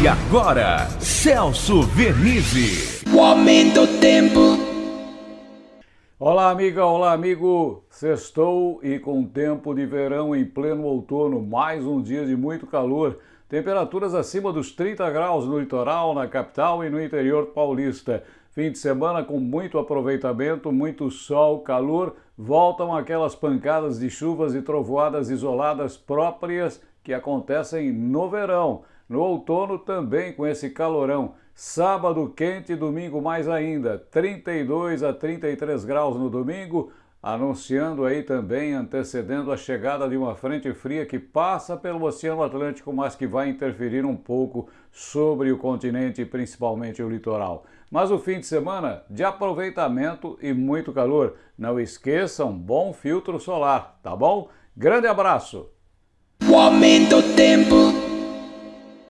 E agora, Celso Vernizzi. O aumento do tempo. Olá, amiga, olá, amigo. Sextou e com tempo de verão em pleno outono, mais um dia de muito calor. Temperaturas acima dos 30 graus no litoral, na capital e no interior paulista. Fim de semana com muito aproveitamento, muito sol, calor. Voltam aquelas pancadas de chuvas e trovoadas isoladas próprias que acontecem no verão. No outono também com esse calorão. Sábado quente, domingo mais ainda. 32 a 33 graus no domingo, anunciando aí também, antecedendo a chegada de uma frente fria que passa pelo Oceano Atlântico, mas que vai interferir um pouco sobre o continente, principalmente o litoral. Mas o fim de semana de aproveitamento e muito calor. Não esqueçam, bom filtro solar, tá bom? Grande abraço! O aumento do tempo.